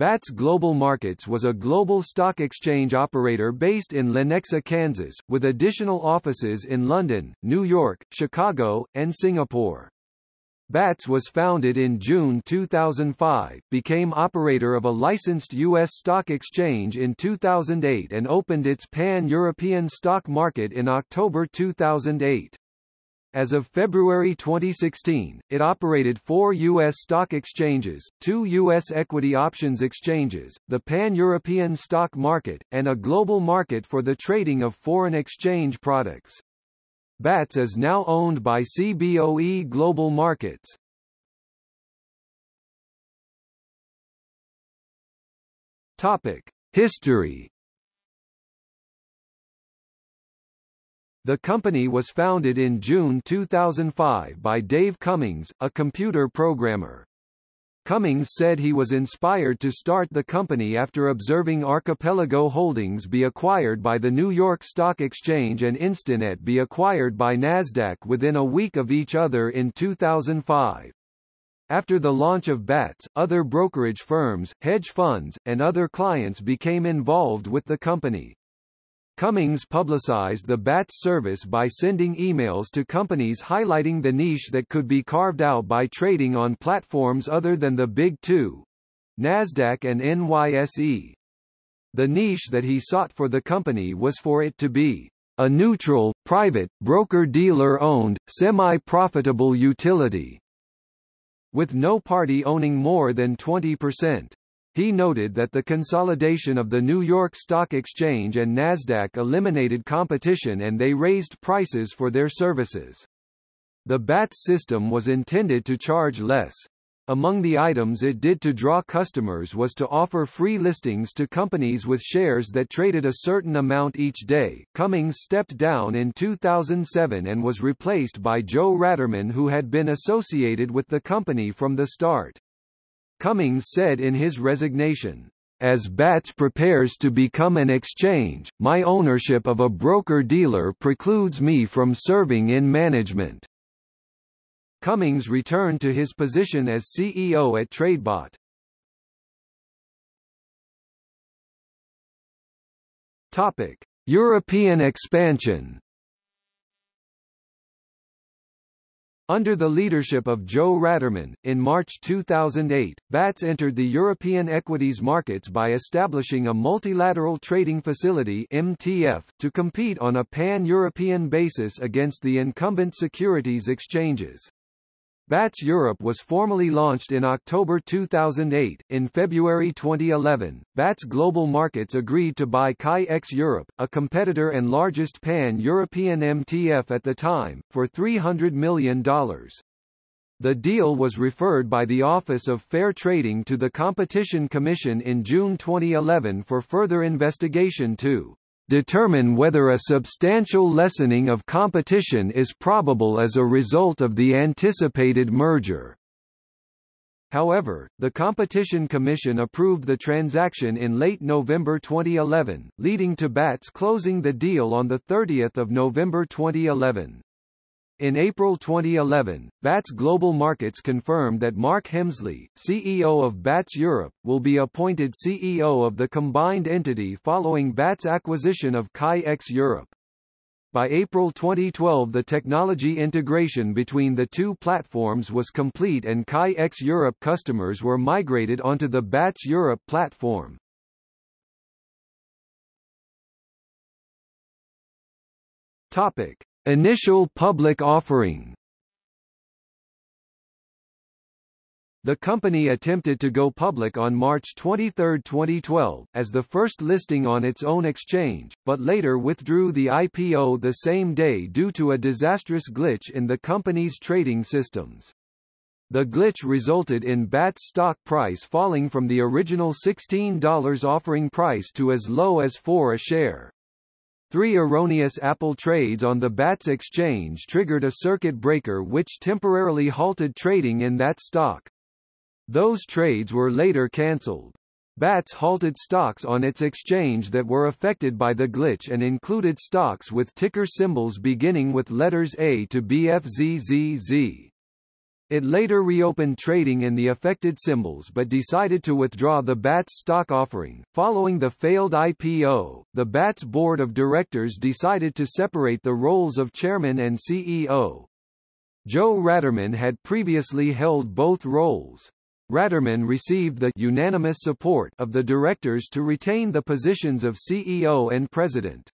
BATS Global Markets was a global stock exchange operator based in Lenexa, Kansas, with additional offices in London, New York, Chicago, and Singapore. BATS was founded in June 2005, became operator of a licensed U.S. stock exchange in 2008 and opened its pan-European stock market in October 2008. As of February 2016, it operated four U.S. stock exchanges, two U.S. equity options exchanges, the pan-European stock market, and a global market for the trading of foreign exchange products. BATS is now owned by CBOE Global Markets. Topic. History The company was founded in June 2005 by Dave Cummings, a computer programmer. Cummings said he was inspired to start the company after observing Archipelago Holdings be acquired by the New York Stock Exchange and Instinet be acquired by Nasdaq within a week of each other in 2005. After the launch of BATS, other brokerage firms, hedge funds, and other clients became involved with the company. Cummings publicized the BATS service by sending emails to companies highlighting the niche that could be carved out by trading on platforms other than the Big Two NASDAQ and NYSE. The niche that he sought for the company was for it to be a neutral, private, broker-dealer-owned, semi-profitable utility, with no party owning more than 20%. He noted that the consolidation of the New York Stock Exchange and Nasdaq eliminated competition and they raised prices for their services. The BATS system was intended to charge less. Among the items it did to draw customers was to offer free listings to companies with shares that traded a certain amount each day. Cummings stepped down in 2007 and was replaced by Joe Ratterman who had been associated with the company from the start. Cummings said in his resignation, as BATS prepares to become an exchange, my ownership of a broker-dealer precludes me from serving in management. Cummings returned to his position as CEO at Tradebot. Topic: European expansion. Under the leadership of Joe Ratterman, in March 2008, BATS entered the European equities markets by establishing a multilateral trading facility MTF, to compete on a pan-European basis against the incumbent securities exchanges. BATS Europe was formally launched in October 2008. In February 2011, BATS Global Markets agreed to buy Chi-X Europe, a competitor and largest pan-European MTF at the time, for $300 million. The deal was referred by the Office of Fair Trading to the Competition Commission in June 2011 for further investigation to determine whether a substantial lessening of competition is probable as a result of the anticipated merger. However, the Competition Commission approved the transaction in late November 2011, leading to BATS closing the deal on 30 November 2011. In April 2011, BATS Global Markets confirmed that Mark Hemsley, CEO of BATS Europe, will be appointed CEO of the combined entity following BATS acquisition of Chi-X Europe. By April 2012 the technology integration between the two platforms was complete and Chi-X Europe customers were migrated onto the BATS Europe platform. Topic. Initial public offering The company attempted to go public on March 23, 2012, as the first listing on its own exchange, but later withdrew the IPO the same day due to a disastrous glitch in the company's trading systems. The glitch resulted in BAT's stock price falling from the original $16 offering price to as low as 4 a share. Three erroneous Apple trades on the BATS exchange triggered a circuit breaker which temporarily halted trading in that stock. Those trades were later cancelled. BATS halted stocks on its exchange that were affected by the glitch and included stocks with ticker symbols beginning with letters A to BFZZZ. It later reopened trading in the affected symbols but decided to withdraw the BATS stock offering. Following the failed IPO, the BATS board of directors decided to separate the roles of chairman and CEO. Joe Ratterman had previously held both roles. Ratterman received the unanimous support of the directors to retain the positions of CEO and president.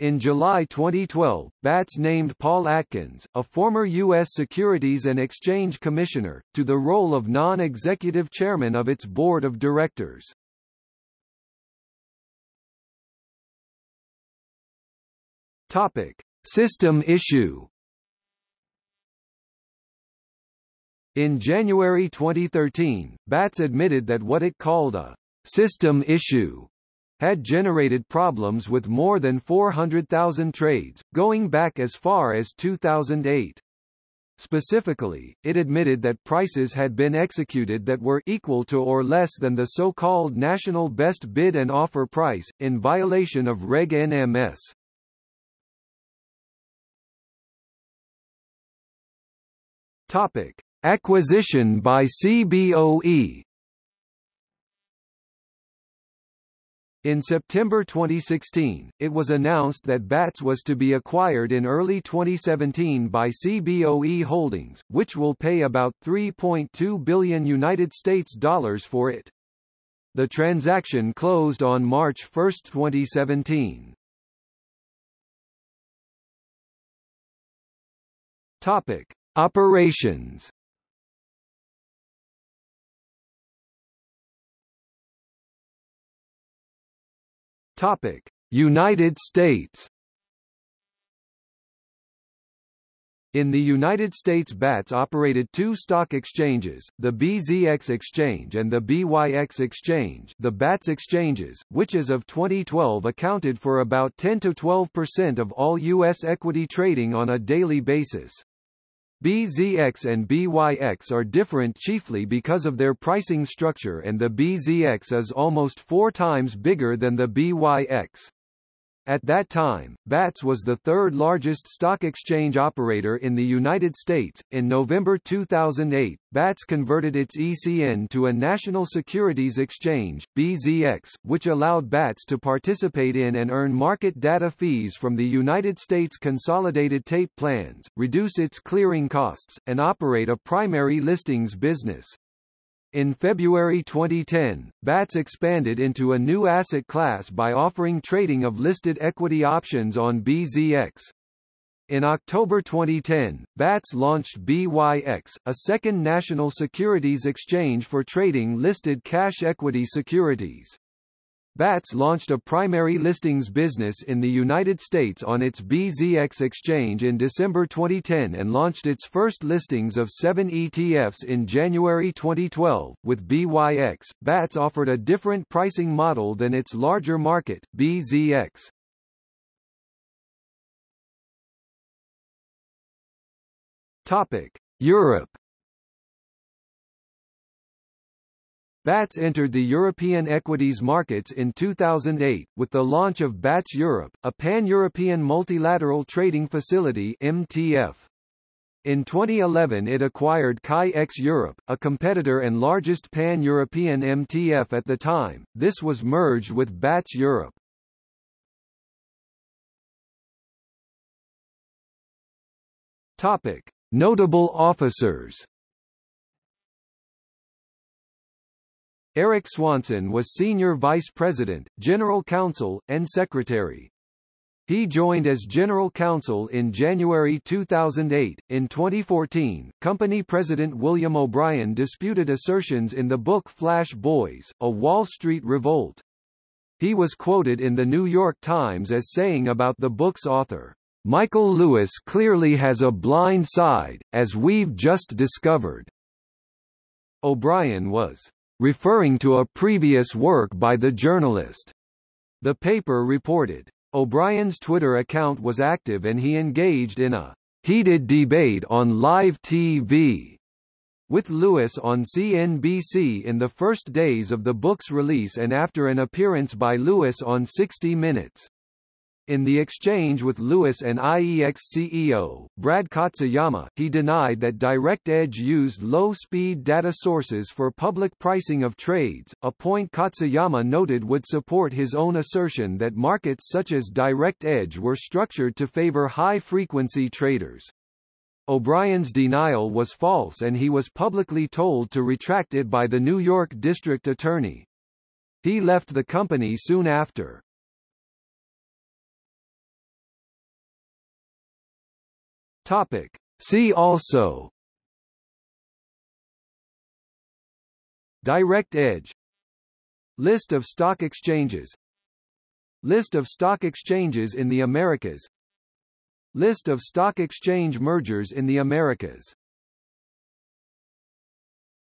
In July 2012, BATS named Paul Atkins, a former U.S. Securities and Exchange Commissioner, to the role of non-executive chairman of its board of directors. Topic: System issue. In January 2013, BATS admitted that what it called a system issue had generated problems with more than 400,000 trades, going back as far as 2008. Specifically, it admitted that prices had been executed that were equal to or less than the so-called national best bid and offer price, in violation of Reg NMS. Topic: Acquisition by CBOE In September 2016, it was announced that BATS was to be acquired in early 2017 by CBOE Holdings, which will pay about 3.2 billion United States dollars for it. The transaction closed on March 1, 2017. Topic: Operations Topic: United States. In the United States BATS operated two stock exchanges, the BZX Exchange and the BYX Exchange the BATS exchanges, which as of 2012 accounted for about 10–12% of all U.S. equity trading on a daily basis. BZX and BYX are different chiefly because of their pricing structure and the BZX is almost four times bigger than the BYX. At that time, BATS was the third largest stock exchange operator in the United States. In November 2008, BATS converted its ECN to a National Securities Exchange, BZX, which allowed BATS to participate in and earn market data fees from the United States Consolidated Tape Plans, reduce its clearing costs, and operate a primary listings business. In February 2010, BATS expanded into a new asset class by offering trading of listed equity options on BZX. In October 2010, BATS launched BYX, a second national securities exchange for trading listed cash equity securities. BATS launched a primary listings business in the United States on its BZX exchange in December 2010 and launched its first listings of seven ETFs in January 2012. With BYX, BATS offered a different pricing model than its larger market, BZX. Topic: Europe BATS entered the European equities markets in 2008, with the launch of BATS Europe, a pan-European multilateral trading facility MTF. In 2011 it acquired Chi-X Europe, a competitor and largest pan-European MTF at the time, this was merged with BATS Europe. Topic. Notable officers Eric Swanson was Senior Vice President, General Counsel, and Secretary. He joined as General Counsel in January 2008. In 2014, company president William O'Brien disputed assertions in the book Flash Boys, A Wall Street Revolt. He was quoted in the New York Times as saying about the book's author, Michael Lewis clearly has a blind side, as we've just discovered. O'Brien was referring to a previous work by the journalist. The paper reported. O'Brien's Twitter account was active and he engaged in a heated debate on live TV with Lewis on CNBC in the first days of the book's release and after an appearance by Lewis on 60 Minutes. In the exchange with Lewis and IEX CEO, Brad Katsuyama, he denied that DirectEdge used low-speed data sources for public pricing of trades, a point Katsuyama noted would support his own assertion that markets such as DirectEdge were structured to favor high-frequency traders. O'Brien's denial was false and he was publicly told to retract it by the New York District Attorney. He left the company soon after. Topic. See also Direct Edge. List of stock exchanges. List of stock exchanges in the Americas. List of stock exchange mergers in the Americas